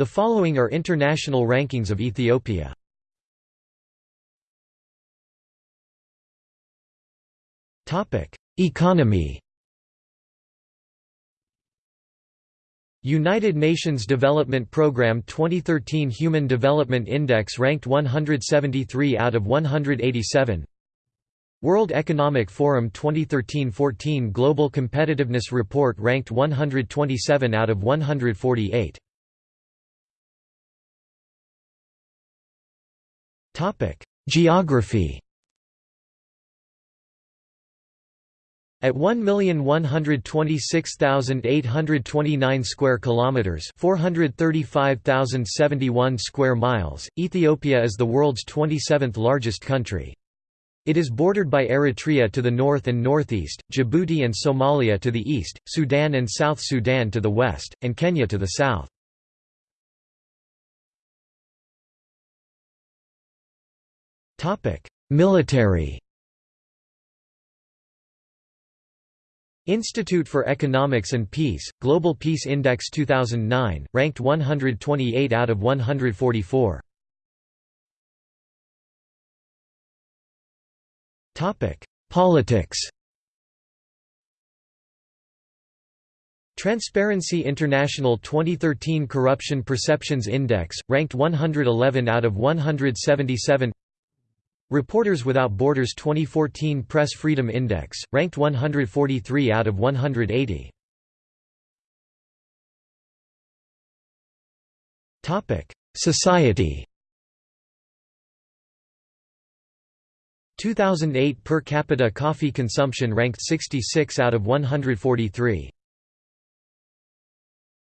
The following are international rankings of Ethiopia. Economy. United Nations Development Programme 2013 Human Development Index ranked 173 out of 187 World Economic Forum 2013–14 Global Competitiveness Report ranked 127 out of 148 Geography At 1,126,829 square kilometers, 435,071 square miles, Ethiopia is the world's 27th largest country. It is bordered by Eritrea to the north and northeast, Djibouti and Somalia to the east, Sudan and South Sudan to the west, and Kenya to the south. Military. Institute for Economics and Peace, Global Peace Index 2009, ranked 128 out of 144. Topic: Politics. Transparency International 2013 Corruption Perceptions Index, ranked 111 out of 177 Reporters Without Borders 2014 Press Freedom Index, ranked 143 out of 180. Society 2008 per capita coffee consumption ranked 66 out of 143.